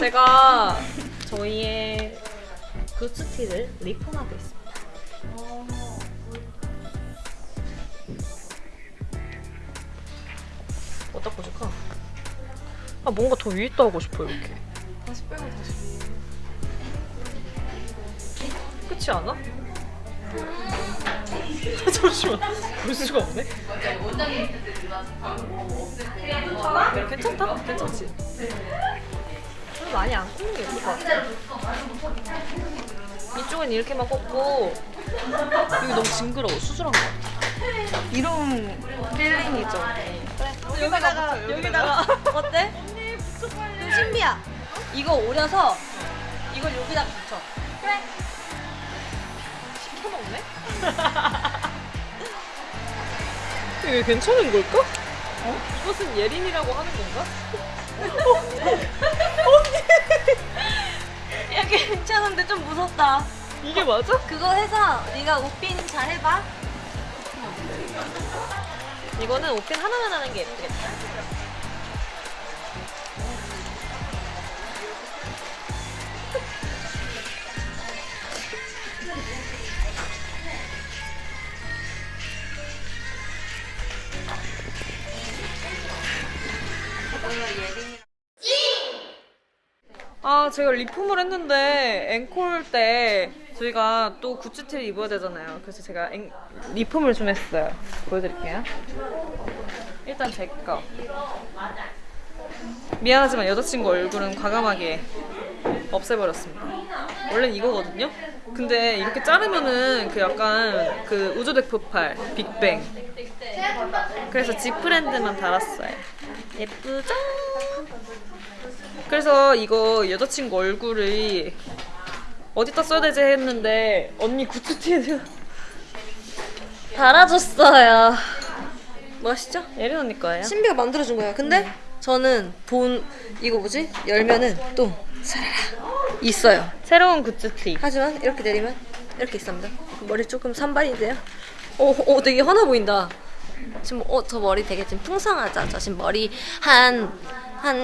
제가 저희의 굿스티를 리폼하고 있습니다. 어디다 꽂을까? 아 뭔가 더 위에 있다 하고 싶어 이렇게. 다시 빼고 다시. 그렇지 않아? 잠시만 볼 수가 없네 괜찮다? 괜찮지? 좀 많이 안 꽂는 게 예쁠 것 같아 이쪽은 이렇게만 꽂고 여기 너무 징그러워 수술한 거 같아 이런 필링이죠. 여기다가 여기다가 어때? 그럼 신비야 이거 오려서 이걸 여기다 붙여 시켜먹네? 이게 괜찮은 걸까? 어? 이것은 예린이라고 하는 건가? 무섭다 이게 맞아? 그거 해서 네가 옷핀 잘 해봐 이거는 옷핀 하나만 하는 게 예쁘겠다. 아, 제가 리폼을 했는데 앵콜 때 저희가 또 구찌티를 입어야 되잖아요. 그래서 제가 앵, 리폼을 좀 했어요. 보여드릴게요. 일단 제 거. 미안하지만 여자친구 얼굴은 과감하게 없애버렸습니다. 원래는 이거거든요? 근데 이렇게 자르면은 그 약간 그 우주대포팔, 빅뱅. 그래서 지프랜드만 달았어요. 예쁘죠? 그래서 이거 여자친구 얼굴이 어디다 써야 되지 했는데 언니 구찌티에 달아줬어요. 멋있죠? 예린 언니 거예요? 신비가 만들어준 거야 근데 저는 본 이거 뭐지? 열면은 또 사라라. 있어요. 새로운 구찌티. 하지만 이렇게 내리면 이렇게 있습니다. 머리 조금 산발인데요. 오, 오 되게 환하 보인다. 지금 어, 저 머리 되게 지금 풍성하죠? 저 지금 머리 한 한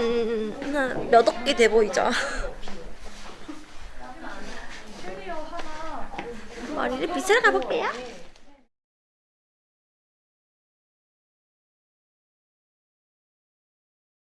몇 억 개 돼 보이죠? 머리를 빗으러 가볼게요